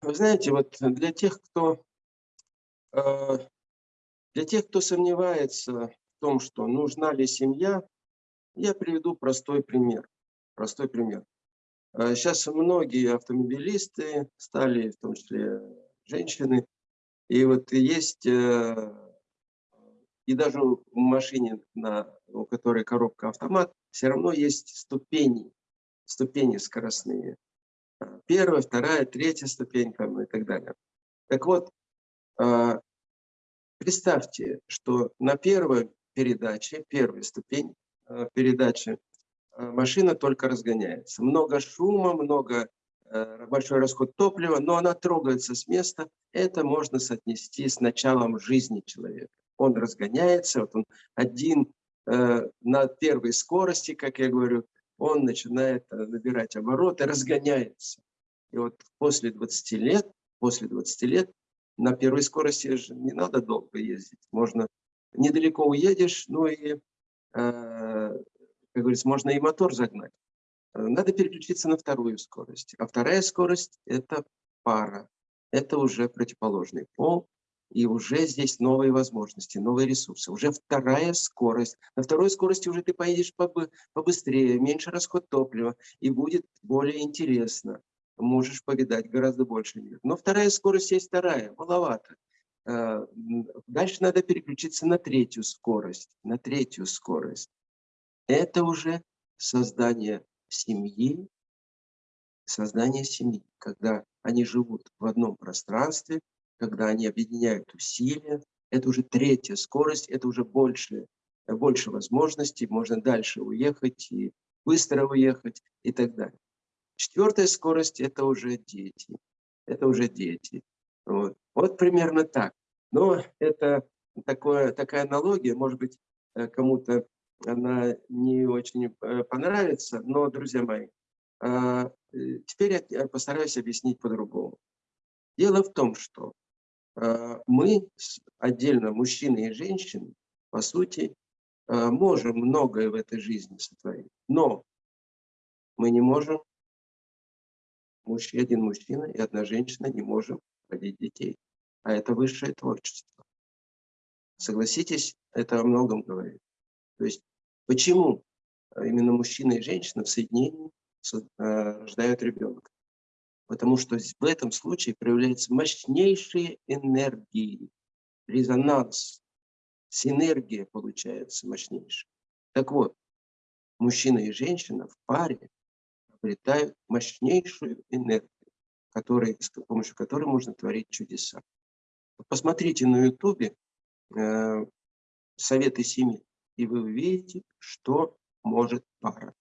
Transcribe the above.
Вы знаете, вот для тех, кто, э, для тех, кто сомневается в том, что нужна ли семья, я приведу простой пример. Простой пример. Сейчас э, многие автомобилисты стали, в том числе женщины, и вот есть, э, и даже в машине, на, у которой коробка автомат, все равно есть ступени, ступени скоростные. Первая, вторая, третья ступень там, и так далее. Так вот, э, представьте, что на первой передаче, первой ступень передачи, машина только разгоняется. Много шума, много большой расход топлива, но она трогается с места. Это можно соотнести с началом жизни человека. Он разгоняется, вот он один на первой скорости, как я говорю, он начинает набирать обороты, разгоняется. И вот после 20 лет, после 20 лет на первой скорости же не надо долго ездить. Можно недалеко уедешь, ну и, э, как говорится, можно и мотор загнать. Э, надо переключиться на вторую скорость. А вторая скорость – это пара. Это уже противоположный пол. И уже здесь новые возможности, новые ресурсы. Уже вторая скорость. На второй скорости уже ты поедешь побыстрее, меньше расход топлива. И будет более интересно. Можешь повидать гораздо больше мир. Но вторая скорость есть вторая, маловато. Э, дальше надо переключиться на третью скорость. На третью скорость. Это уже создание семьи, создание семьи, когда они живут в одном пространстве, когда они объединяют усилия. Это уже третья скорость, это уже больше, больше возможностей, можно дальше уехать и быстро уехать и так далее. Четвертая скорость – это уже дети. Это уже дети. Вот, вот примерно так. Но это такое, такая аналогия, может быть, э, кому-то она не очень э, понравится, но, друзья мои, э, теперь я постараюсь объяснить по-другому. Дело в том, что мы, отдельно мужчины и женщины, по сути, можем многое в этой жизни сотворить, но мы не можем, один мужчина и одна женщина не можем родить детей. А это высшее творчество. Согласитесь, это о многом говорит. То есть почему именно мужчина и женщина в соединении э, рождают ребенка? Потому что в этом случае проявляются мощнейшие энергии, резонанс, синергия получается мощнейшая. Так вот, мужчина и женщина в паре обретают мощнейшую энергию, который, с помощью которой можно творить чудеса. Посмотрите на ютубе э, «Советы семьи» и вы увидите, что может пара.